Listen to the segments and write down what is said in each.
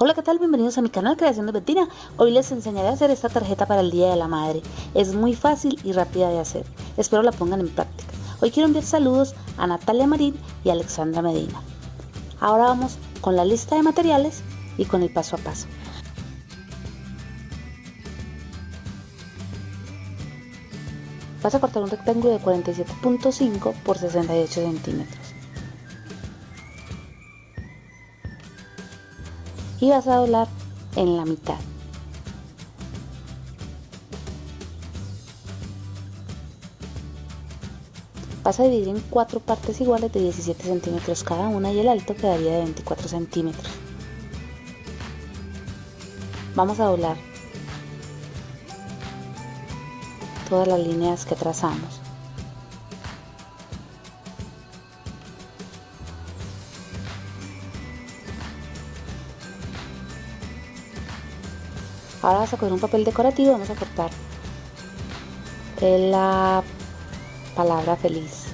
Hola, ¿qué tal? Bienvenidos a mi canal Creación de Bettina. Hoy les enseñaré a hacer esta tarjeta para el Día de la Madre. Es muy fácil y rápida de hacer. Espero la pongan en práctica. Hoy quiero enviar saludos a Natalia Marín y Alexandra Medina. Ahora vamos con la lista de materiales y con el paso a paso. Vas a cortar un rectángulo de 47.5 por 68 centímetros. Y vas a doblar en la mitad. Vas a dividir en cuatro partes iguales de 17 centímetros cada una y el alto quedaría de 24 centímetros. Vamos a doblar todas las líneas que trazamos. Ahora vas a coger un papel decorativo y vamos a cortar la palabra feliz.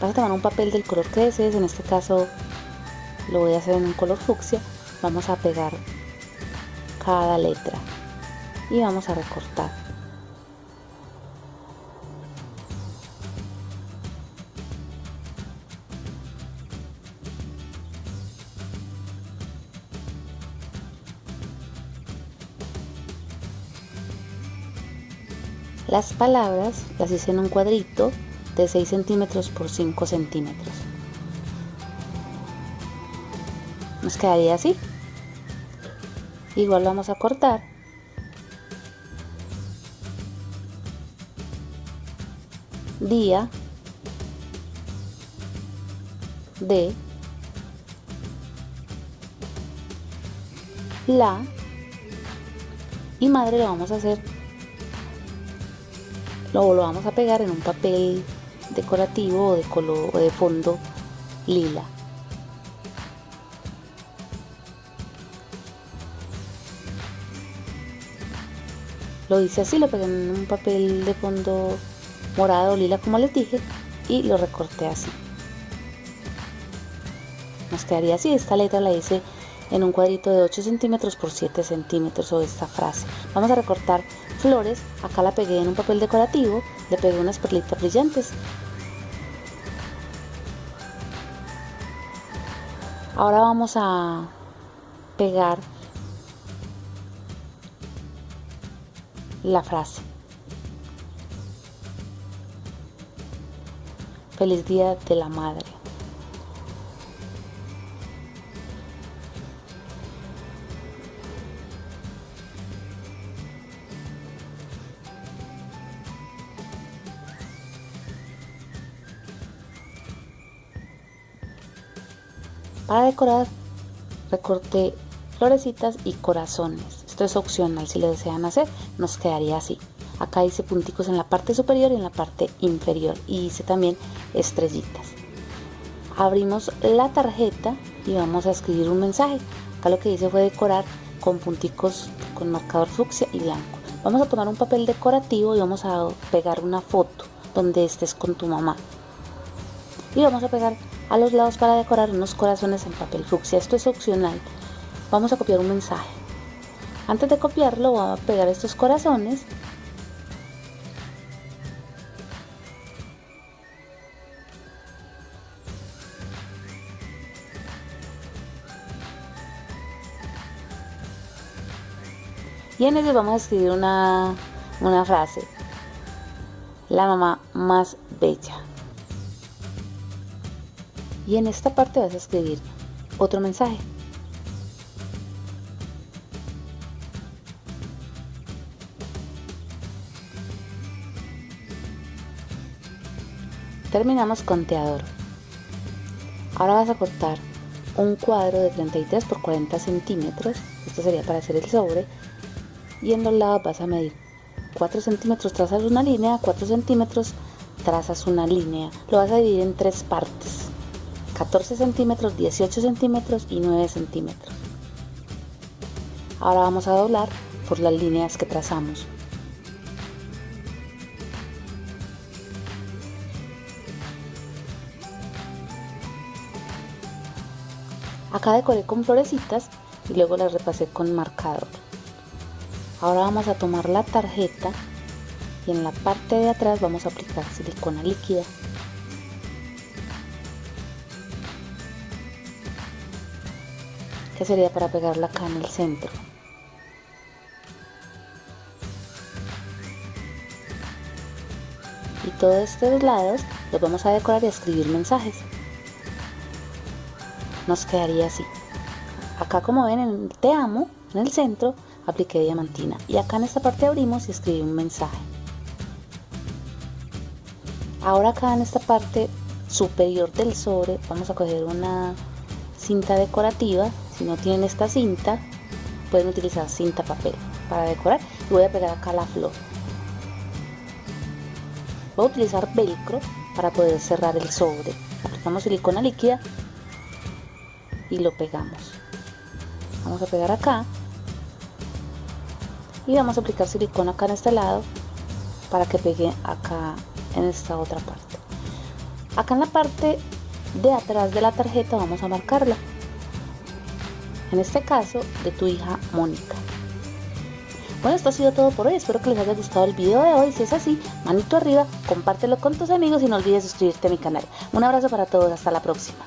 Vas a tomar un papel del color que desees, en este caso lo voy a hacer en un color fucsia. Vamos a pegar cada letra y vamos a recortar. Las palabras las hice en un cuadrito de 6 centímetros por 5 centímetros. Nos quedaría así. Igual vamos a cortar. Día de la y madre lo vamos a hacer lo, lo vamos a pegar en un papel decorativo o de color o de fondo lila. Lo hice así, lo pegué en un papel de fondo morado lila como les dije y lo recorté así. Nos quedaría así, esta letra la hice en un cuadrito de 8 centímetros por 7 centímetros o esta frase. Vamos a recortar flores, acá la pegué en un papel decorativo, le pegué unas perlitas brillantes. Ahora vamos a pegar la frase. Feliz Día de la Madre. Para decorar recorté florecitas y corazones. Esto es opcional si lo desean hacer, nos quedaría así. Acá hice punticos en la parte superior y en la parte inferior y hice también estrellitas. Abrimos la tarjeta y vamos a escribir un mensaje. Acá lo que hice fue decorar con punticos con marcador fucsia y blanco. Vamos a tomar un papel decorativo y vamos a pegar una foto donde estés con tu mamá. Y vamos a pegar a los lados para decorar unos corazones en papel fucsia. Esto es opcional. Vamos a copiar un mensaje. Antes de copiarlo voy a pegar estos corazones y en ellos vamos a escribir una, una frase la mamá más bella y en esta parte vas a escribir otro mensaje. Terminamos con teador. Ahora vas a cortar un cuadro de 33 por 40 centímetros. Esto sería para hacer el sobre. Y en los lados vas a medir 4 centímetros, trazas una línea, 4 centímetros, trazas una línea. Lo vas a dividir en tres partes. 14 centímetros, 18 centímetros y 9 centímetros. Ahora vamos a doblar por las líneas que trazamos. Acá decoré con florecitas y luego las repasé con marcador. Ahora vamos a tomar la tarjeta y en la parte de atrás vamos a aplicar silicona líquida. Que sería para pegarla acá en el centro. Y todos estos lados los vamos a decorar y a escribir mensajes. Nos quedaría así. Acá como ven en el te amo, en el centro, apliqué diamantina. Y acá en esta parte abrimos y escribí un mensaje. Ahora acá en esta parte superior del sobre vamos a coger una cinta decorativa. Si no tienen esta cinta, pueden utilizar cinta papel para decorar. Y voy a pegar acá la flor. Voy a utilizar velcro para poder cerrar el sobre. Aplicamos silicona líquida y lo pegamos. Vamos a pegar acá y vamos a aplicar silicona acá en este lado para que pegue acá en esta otra parte. Acá en la parte de atrás de la tarjeta vamos a marcarla. En este caso de tu hija Mónica. Bueno, esto ha sido todo por hoy. Espero que les haya gustado el video de hoy. Si es así, manito arriba, compártelo con tus amigos y no olvides suscribirte a mi canal. Un abrazo para todos. Hasta la próxima.